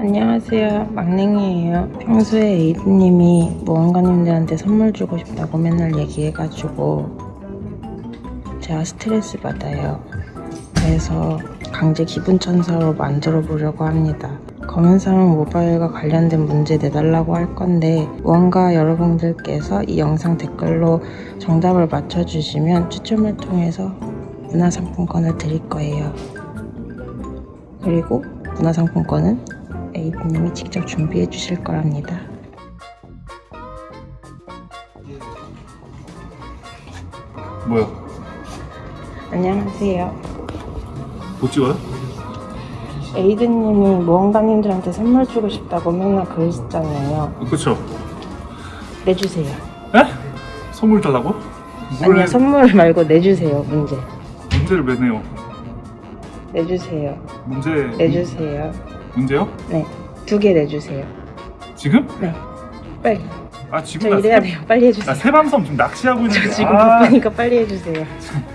안녕하세요. 막냉이에요. 평소에 에이드님이 모험가님들한테 선물 주고 싶다고 맨날 얘기해가지고 제가 스트레스 받아요. 그래서 강제 기분 천사로 만들어 보려고 합니다. 검은사막 모바일과 관련된 문제 내달라고 할 건데 무언가 여러분들께서 이 영상 댓글로 정답을 맞춰주시면 추첨을 통해서 문화상품권을 드릴 거예요. 그리고 문화상품권은 에이드님이 직접 준비해 주실 거랍니다. 뭐야? 안녕하세요. 못 찍어요? 에이드님이 모험가님들한테 선물 주고 싶다고 맨날 그러시잖아요. 그쵸? 내주세요. 에? 선물 달라고? 뭘 아니요, 선물 말고 내주세요, 문제. 문제를 왜 내요? 내주세요. 문제 내주세요. 문제요? 네. 두 개 내주세요. 지금? 네. 빨리. 아 지금 저나 이래야 새- 돼요. 빨리 해주세요. 나 새밤섬 지금 낚시하고 있는데 저 지금 아, 바쁘니까 빨리 해주세요.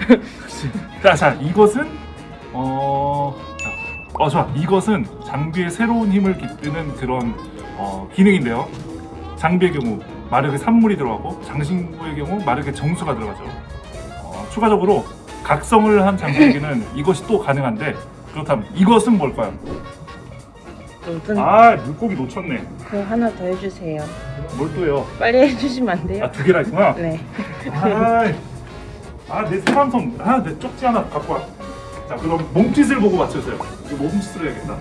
자, 자 이것은 어, 자, 어 좋아 이것은 장비에 새로운 힘을 깃드는 그런 어, 기능인데요. 장비의 경우 마르게 산물이 들어가고 장신구의 경우 마르게 정수가 들어가죠. 어, 추가적으로 각성을 한 장비에게는 이것이 또 가능한데 그렇다면 이것은 뭘까요? 무슨 아 물고기 놓쳤네. 그 하나 더 해주세요. 뭘 또요? 빨리 해주시면 안 돼요? 아두 개나 있구나. 네. 아내 사람성 아내 쪽지 하나 갖고 와. 자 그럼 몸짓을 보고 맞춰주세요. 이거 몸짓으로 해야겠다.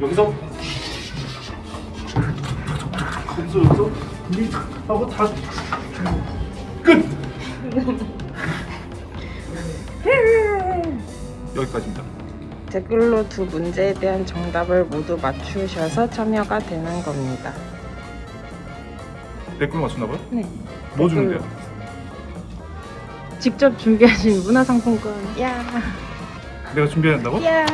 여기서 여기서 여기서 이 하고 다 끝. 여기까지입니다. 댓글로 두 문제에 대한 정답을 모두 맞추셔서 참여가 되는 겁니다. 댓글 맞췄나봐요? 네. 뭐. 주는데요? 직접 준비하신 문화상품권. 야, 내가 준비한다고? 야.